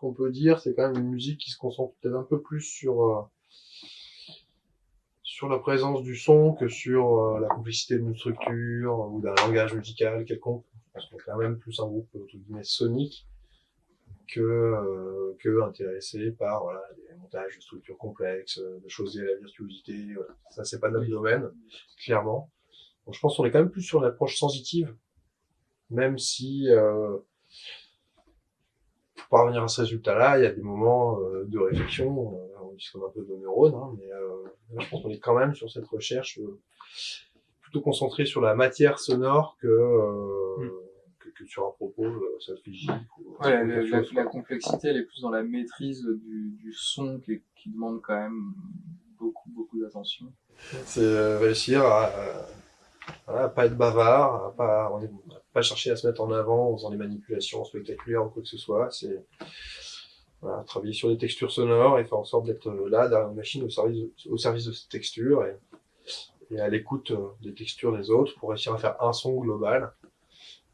qu'on peut dire, c'est quand même une musique qui se concentre peut-être un peu plus sur euh, sur la présence du son que sur euh, la complexité d'une structure ou d'un langage musical quelconque. Parce qu'on est quand même plus un groupe entre guillemets sonique que euh, que intéressé par voilà des montages de structures complexes, de choses liées à la virtuosité. Voilà. Ça c'est pas notre domaine, clairement. Donc je pense qu'on est quand même plus sur l'approche sensitive, même si euh, parvenir à ce résultat-là, il y a des moments euh, de réflexion, euh, on discute un peu de neurones, hein, mais euh, je pense qu'on est quand même sur cette recherche plutôt concentrée sur la matière sonore que, euh, Mm. que, que sur un propos euh, Ouais, la, la- complexité, elle est plus dans la maîtrise du, du son qui, qui demande quand même beaucoup, beaucoup d'attention. C'est réussir à, à- voilà, pas être bavard, pas, pas chercher à se mettre en avant en faisant des manipulations spectaculaires ou quoi que ce soit. C'est voilà, travailler sur des textures sonores et faire en sorte d'être euh, là derrière une machine au service, de- au service de ces textures et, et à l'écoute euh, des textures des autres pour réussir à faire un son global.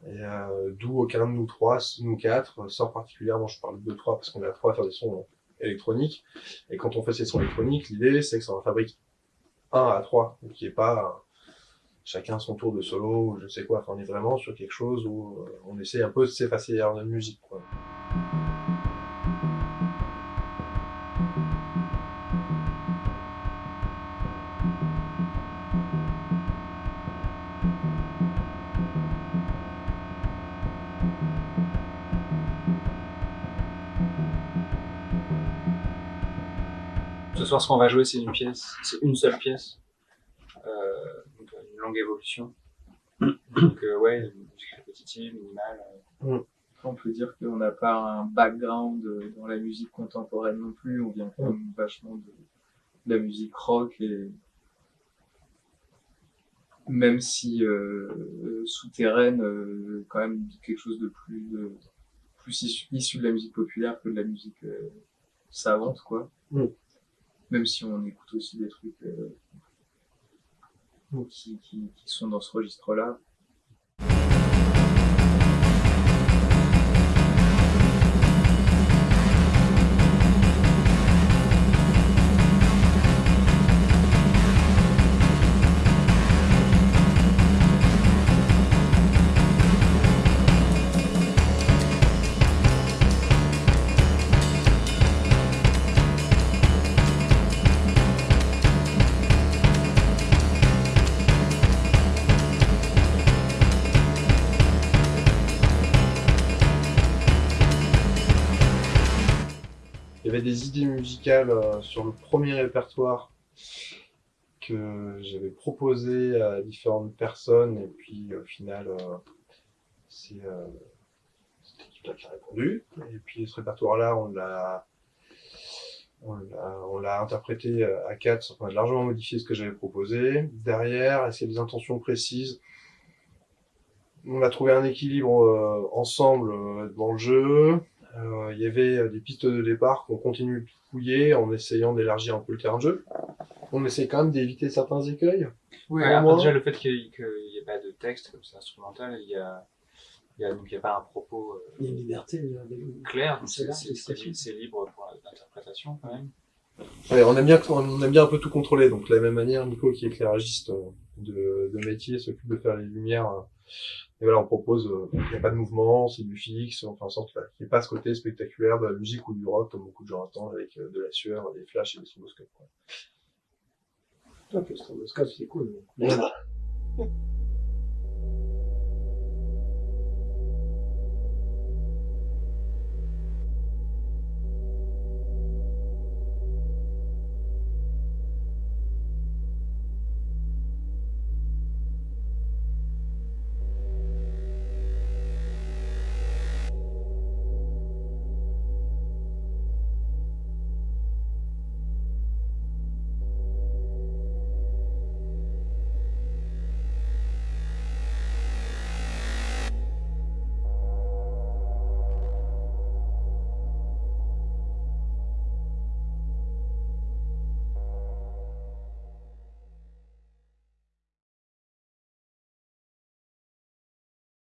Euh, d'où aucun de nous trois, nous quatre, euh, sort particulièrement. Je parle de trois parce qu'on est à trois à faire des sons électroniques. Et quand on fait ces sons électroniques, l'idée c'est que ça en fabrique un à trois, qui est pas chacun son tour de solo ou je sais quoi. Enfin, on est vraiment sur quelque chose où euh, on essaie un peu de s'effacer notre musique. Ce soir, ce qu'on va jouer, c'est une pièce, c'est une seule pièce, euh, une longue évolution. Donc euh, ouais, musique répétitive, minimale. euh. On peut dire qu'on n'a pas un background euh, dans la musique contemporaine non plus, on vient quand même vachement de, de la musique rock et même si euh, souterraine, quand même quelque chose de plus, plus issu, issu de la musique populaire que de la musique savante, quoi. Mm. Même si on écoute aussi des trucs qui, qui, qui sont dans ce registre-là. Avait des idées musicales euh, sur le premier répertoire que j'avais proposé à différentes personnes et puis au final euh, c'est euh, cette équipe-là qui a répondu et puis ce répertoire-là on l'a on l'a interprété euh, à quatre, on a largement modifié ce que j'avais proposé. Derrière, est-ce qu'il y a des intentions précises On a trouvé un équilibre ensemble dans le jeu. Euh, il y avait euh, des pistes de départ qu'on continue de fouiller en essayant d'élargir un peu le terrain de jeu. On essaie quand même d'éviter certains écueils. Après, moi- déjà le fait qu'il n'y ait pas de texte comme c'est instrumental, il y a, il y a donc il y a pas un propos euh, Il y a une liberté. il y a des- clair, C'est libre pour l'interprétation quand même. Ouais, on aime bien, on aime bien un peu tout contrôler. Donc de la même manière, Nico, qui est éclairagiste de, de métier, s'occupe de faire les lumières. Et voilà, on propose, euh, il n'y a pas de mouvement, c'est du fixe, on fait en sorte qu'il n'y ait pas ce côté spectaculaire de la musique ou du rock, comme beaucoup de gens attendent, avec euh, de la sueur, des flashs et des stroboscopes. Toi, le stroboscope, c'est cool. mais-